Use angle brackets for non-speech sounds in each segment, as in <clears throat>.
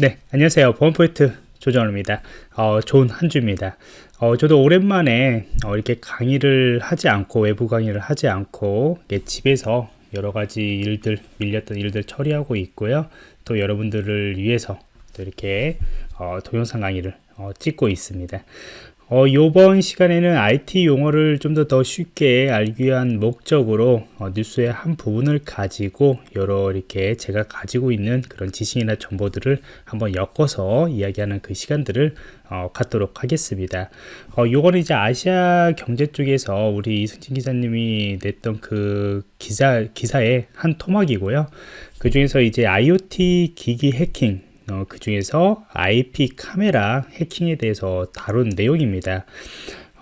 네, 안녕하세요. 보안포인트 조정호입니다. 어, 좋은 한 주입니다. 어, 저도 오랜만에 어, 이렇게 강의를 하지 않고, 외부 강의를 하지 않고, 집에서 여러 가지 일들, 밀렸던 일들 처리하고 있고요. 또 여러분들을 위해서 또 이렇게 어, 동영상 강의를 어, 찍고 있습니다. 어, 이번 시간에는 IT 용어를 좀 더 더 쉽게 알기 위한 목적으로 어, 뉴스의 한 부분을 가지고 여러 이렇게 제가 가지고 있는 그런 지식이나 정보들을 한번 엮어서 이야기하는 그 시간들을 어, 갖도록 하겠습니다. 어, 요거는 이제 아시아 경제 쪽에서 우리 이승진 기자님이 냈던 그 기사, 기사의 한 토막이고요. 그 중에서 이제 IoT 기기 해킹 어, 그 중에서 IP 카메라 해킹에 대해서 다룬 내용입니다.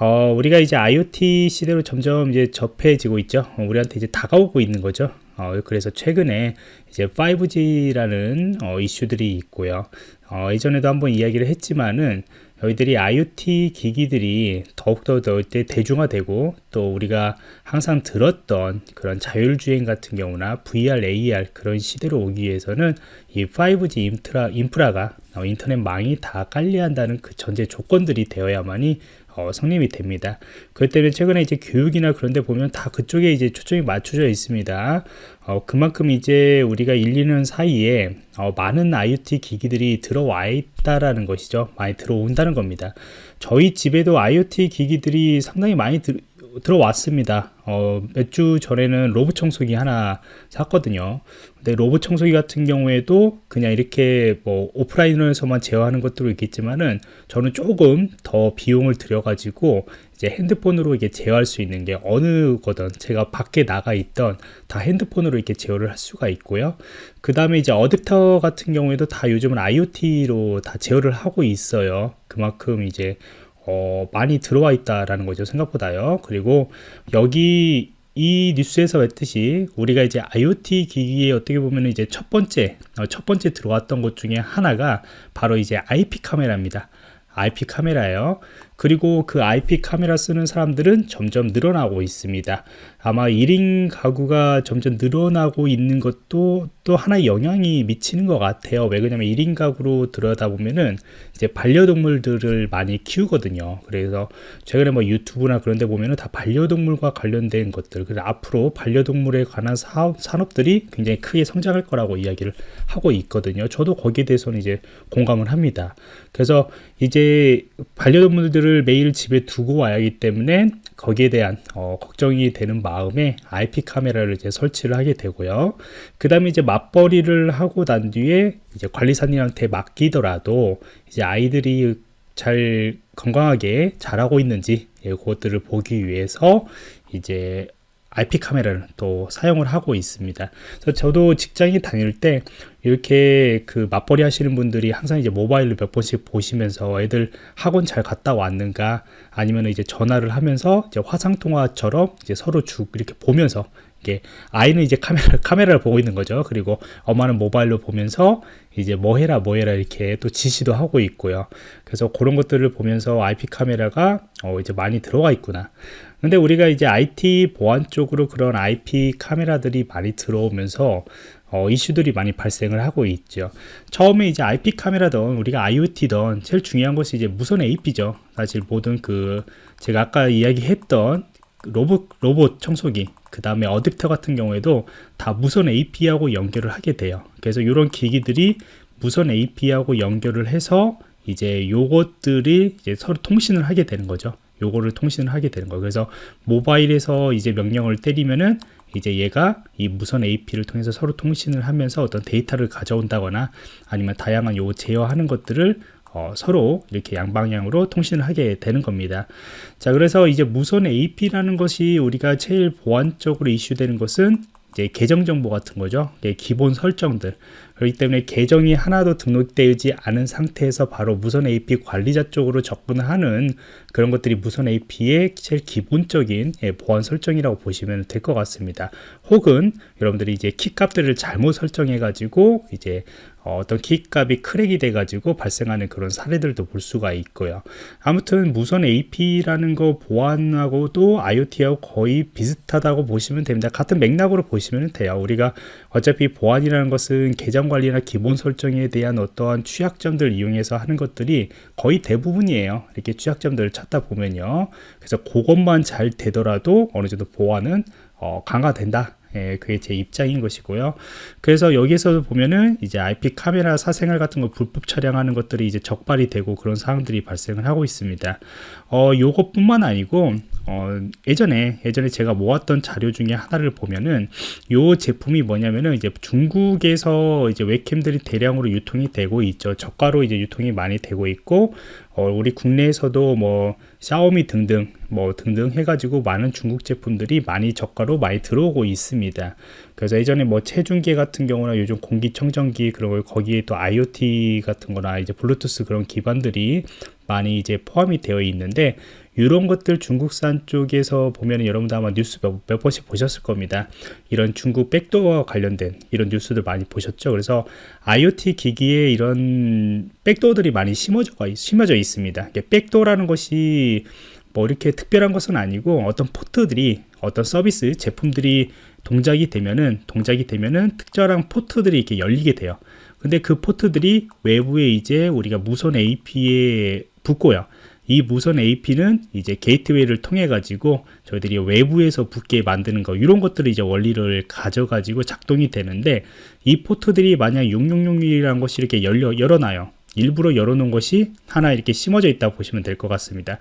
어, 우리가 이제 IoT 시대로 점점 이제 접해지고 있죠. 어, 우리한테 이제 다가오고 있는 거죠. 어, 그래서 최근에 이제 5G라는 어, 이슈들이 있고요. 어, 이전에도 한번 이야기를 했지만은 저희들이 IoT 기기들이 더욱더 더 대중화되고 또 우리가 항상 들었던 그런 자율주행 같은 경우나 VR, AR 그런 시대로 오기 위해서는 이 5G 인프라, 인프라가 어, 인터넷망이 다 깔려한다는 그 전제 조건들이 되어야만이 어, 성립이 됩니다. 그렇기 때문에 최근에 이제 교육이나 그런 데 보면 다 그쪽에 이제 초점이 맞춰져 있습니다. 어, 그만큼 이제 우리가 1, 2년 사이에 어, 많은 IoT 기기들이 들어와 있다라는 것이죠. 많이 들어온다는 겁니다. 저희 집에도 IoT 기기들이 상당히 많이 들, 들어왔습니다. 어, 몇 주 전에는 로봇 청소기 하나 샀거든요. 근데 로봇 청소기 같은 경우에도 그냥 이렇게 뭐 오프라인에서만 제어하는 것도 있겠지만은 저는 조금 더 비용을 들여 가지고 이제 핸드폰으로 이게 제어할 수 있는 게 어느 거든 제가 밖에 나가 있던 다 핸드폰으로 이렇게 제어를 할 수가 있고요. 그 다음에 이제 어댑터 같은 경우에도 다 요즘은 IoT로 다 제어를 하고 있어요. 그만큼 이제 어, 많이 들어와 있다라는 거죠 생각보다요 그리고 여기 이 뉴스에서 했듯이 우리가 이제 IoT 기기에 어떻게 보면 이제 첫 번째 어, 첫 번째 들어왔던 것 중에 하나가 바로 이제 IP 카메라입니다 IP 카메라예요. 그리고 그 IP 카메라 쓰는 사람들은 점점 늘어나고 있습니다. 아마 1인 가구가 점점 늘어나고 있는 것도 또 하나의 영향이 미치는 것 같아요. 왜 그러냐면 1인 가구로 들여다보면은 이제 반려동물들을 많이 키우거든요. 그래서 최근에 뭐 유튜브나 그런 데 보면은 다 반려동물과 관련된 것들, 그래서 앞으로 반려동물에 관한 사업, 산업들이 굉장히 크게 성장할 거라고 이야기를 하고 있거든요. 저도 거기에 대해서는 이제 공감을 합니다. 그래서 이제 반려동물들을 매일 집에 두고 와야 하기 때문에 거기에 대한 어, 걱정이 되는 마음에 IP 카메라를 이제 설치를 하게 되고요. 그 다음에 이제 맞벌이를 하고 난 뒤에 이제 관리사님한테 맡기더라도 이제 아이들이 잘 건강하게 자라고 있는지 예, 그것들을 보기 위해서 이제 IP 카메라를 또 사용을 하고 있습니다. 그래서 저도 직장에 다닐 때 이렇게 그 맞벌이 하시는 분들이 항상 이제 모바일로 몇 번씩 보시면서 애들 학원 잘 갔다 왔는가 아니면 이제 전화를 하면서 이제 화상 통화처럼 이제 서로 쭉 이렇게 보면서 이게 아이는 이제 카메라 <laughs> 카메라를 보고 있는 거죠. 그리고 엄마는 모바일로 보면서 이제 뭐 해라 뭐 해라 이렇게 또 지시도 하고 있고요. 그래서 그런 것들을 보면서 IP 카메라가 어 이제 많이 들어가 있구나. 근데 우리가 이제 IT 보안 쪽으로 그런 IP 카메라들이 많이 들어오면서 어, 이슈들이 많이 발생을 하고 있죠. 처음에 이제 IP 카메라든 우리가 IoT든 제일 중요한 것이 이제 무선 AP죠. 사실 모든 그 제가 아까 이야기했던 로봇 로봇 청소기 그 다음에 어댑터 같은 경우에도 다 무선 AP하고 연결을 하게 돼요. 그래서 이런 기기들이 무선 AP하고 연결을 해서 이제 요것들이 이제 서로 통신을 하게 되는 거죠. 요거를 통신을 하게 되는 거예요. 그래서 모바일에서 이제 명령을 때리면은 이제 얘가 이 무선 AP를 통해서 서로 통신을 하면서 어떤 데이터를 가져온다거나 아니면 다양한 요 제어하는 것들을 어, 서로 이렇게 양방향으로 통신을 하게 되는 겁니다. 자, 그래서 이제 무선 AP라는 것이 우리가 제일 보안적으로 이슈되는 것은 이제 계정 정보 같은 거죠. 기본 설정들. 그렇기 때문에 계정이 하나도 등록되지 않은 상태에서 바로 무선 AP 관리자 쪽으로 접근하는 그런 것들이 무선 AP의 제일 기본적인 예, 보안 설정이라고 보시면 될 것 같습니다. 혹은 여러분들이 이제 키 값들을 잘못 설정해 가지고 이제 어, 떤 키값이 크랙이 돼가지고 발생하는 그런 사례들도 볼 수가 있고요. 아무튼 무선 AP라는 거 보안하고도 IoT하고 거의 비슷하다고 보시면 됩니다. 같은 맥락으로 보시면 돼요. 우리가 어차피 보안이라는 것은 계정 관리나 기본 설정에 대한 어떠한 취약점들 이용해서 하는 것들이 거의 대부분이에요. 이렇게 취약점들을 찾다 보면요. 그래서 그것만 잘 되더라도 어느 정도 보안은 어, 강화된다. 예, 그게 제 입장인 것이고요. 그래서 여기서 보면은 이제 IP 카메라 사생활 같은 거 불법 촬영하는 것들이 이제 적발이 되고 그런 사항들이 발생을 하고 있습니다. 어, 요것뿐만 아니고 어, 예전에 예전에 제가 모았던 자료 중에 하나를 보면은 요 제품이 뭐냐면은 이제 중국에서 이제 웹캠들이 대량으로 유통이 되고 있죠. 저가로 이제 유통이 많이 되고 있고 어, 우리 국내에서도 뭐 샤오미 등등 뭐 등등 해가지고 많은 중국 제품들이 많이 저가로 많이 들어오고 있습니다. 그래서 예전에 뭐 체중계 같은 경우나 요즘 공기청정기 그런 걸 거기에 또 IoT 같은 거나 이제 블루투스 그런 기반들이 많이 이제 포함이 되어 있는데 이런 것들 중국산 쪽에서 보면 여러분들 아마 뉴스 몇, 몇, 번씩 보셨을 겁니다. 이런 중국 백도어와 관련된 이런 뉴스들 많이 보셨죠. 그래서 IoT 기기에 이런 백도어들이 많이 심어져, 심어져 있습니다. 백도어라는 것이 뭐 이렇게 특별한 것은 아니고 어떤 포트들이 어떤 서비스 제품들이 동작이 되면은 동작이 되면은 특별한 포트들이 이렇게 열리게 돼요. 근데 그 포트들이 외부에 이제 우리가 무선 AP에 붙고요. 이 무선 AP는 이제 게이트웨이를 통해 가지고 저희들이 외부에서 붙게 만드는 거 이런 것들을 이제 원리를 가져 가지고 작동이 되는데 이 포트들이 만약 666이라는 것이 이렇게 열려 열어놔요. 일부러 열어놓은 것이 하나 이렇게 심어져 있다고 보시면 될 것 같습니다.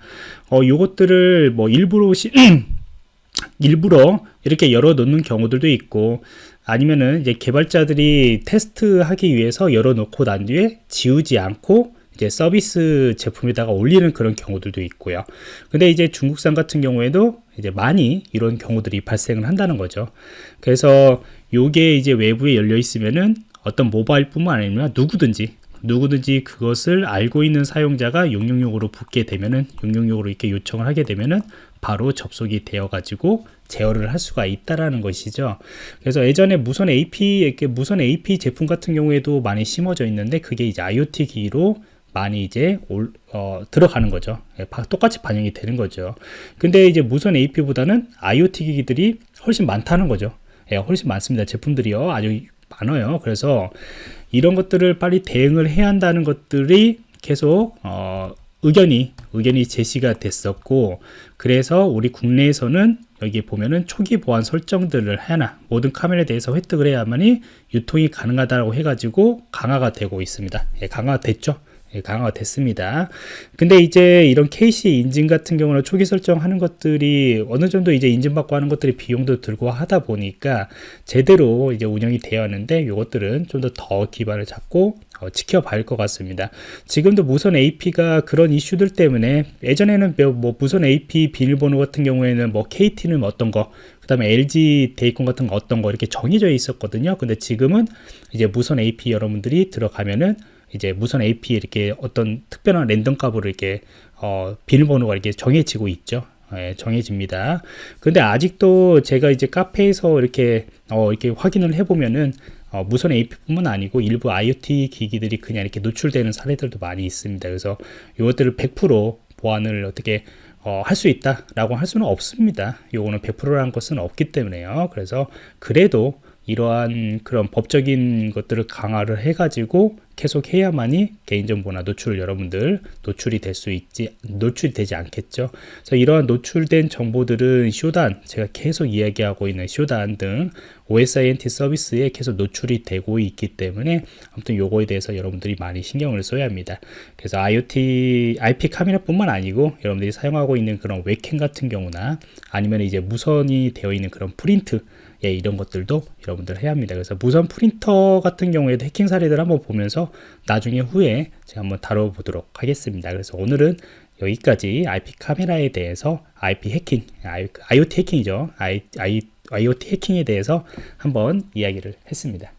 어, 요것들을 뭐 일부러 시, <clears throat> 일부러 이렇게 열어놓는 경우들도 있고 아니면은 이제 개발자들이 테스트하기 위해서 열어놓고 난 뒤에 지우지 않고 이제 서비스 제품에다가 올리는 그런 경우들도 있고요. 근데 이제 중국산 같은 경우에도 이제 많이 이런 경우들이 발생을 한다는 거죠. 그래서 요게 이제 외부에 열려 있으면은 어떤 모바일뿐만 아니라 누구든지 누구든지 그것을 알고 있는 사용자가 666으로 붙게 되면은 666으로 이렇게 요청을 하게 되면은 바로 접속이 되어 가지고 제어를 할 수가 있다라는 것이죠. 그래서 예전에 무선 AP 이렇게 무선 AP 제품 같은 경우에도 많이 심어져 있는데 그게 이제 IoT 기기로 많이 이제 올, 어, 들어가는 거죠. 예, 똑같이 반영이 되는 거죠. 근데 이제 무선 AP보다는 IoT 기기들이 훨씬 많다는 거죠. 예, 훨씬 많습니다. 제품들이요. 아주 많아요. 그래서 이런 것들을 빨리 대응을 해야 한다는 것들이 계속 어, 의견이 의견이 제시가 됐었고 그래서 우리 국내에서는 여기 보면은 초기 보안 설정들을 하나 모든 카메라에 대해서 획득을 해야만이 유통이 가능하다고 해가지고 강화가 되고 있습니다. 예, 강화됐죠. 예, 강화가 됐습니다. 근데 이제 이런 KC 인증 같은 경우는 초기 설정하는 것들이 어느 정도 이제 인증받고 하는 것들이 비용도 들고 하다 보니까 제대로 이제 운영이 되어 왔는데 이것들은 좀 더 더 기반을 잡고 어, 지켜봐야 할 것 같습니다. 지금도 무선 AP가 그런 이슈들 때문에 예전에는 뭐, 뭐 무선 AP 비밀번호 같은 경우에는 뭐 KT는 어떤 거, 그 다음에 LG 데이콘 같은 거 어떤 거 이렇게 정해져 있었거든요. 근데 지금은 이제 무선 AP 여러분들이 들어가면은 이제 무선 AP 이렇게 어떤 특별한 랜덤 값으로 이렇게 어, 비밀번호가 이렇게 정해지고 있죠. 예, 정해집니다. 근데 아직도 제가 이제 카페에서 이렇게 어, 이렇게 확인을 해보면은 어, 무선 AP뿐만 아니고 일부 IoT 기기들이 그냥 이렇게 노출되는 사례들도 많이 있습니다. 그래서 이것들을 100% 보안을 어떻게 어, 할 수 있다라고 할 수는 없습니다. 요거는 100%라는 것은 없기 때문에요. 그래서 그래도 이러한 그런 법적인 것들을 강화를 해가지고 계속 해야만이 개인정보나 노출 여러분들 노출이 될 수 있지 노출이 되지 않겠죠? 그래서 이러한 노출된 정보들은 쇼단 제가 계속 이야기하고 있는 쇼단 등 OSINT 서비스에 계속 노출이 되고 있기 때문에 아무튼 요거에 대해서 여러분들이 많이 신경을 써야 합니다. 그래서 IoT IP 카메라 뿐만 아니고 여러분들이 사용하고 있는 그런 웹캠 같은 경우나 아니면 이제 무선이 되어 있는 그런 프린트 예, 이런 것들도 여러분들 해야 합니다. 그래서 무선 프린터 같은 경우에도 해킹 사례들 한번 보면서 나중에 후에 제가 한번 다뤄보도록 하겠습니다. 그래서 오늘은 여기까지 IP 카메라에 대해서 IP 해킹, IoT 해킹이죠. IoT 해킹에 대해서 한번 이야기를 했습니다.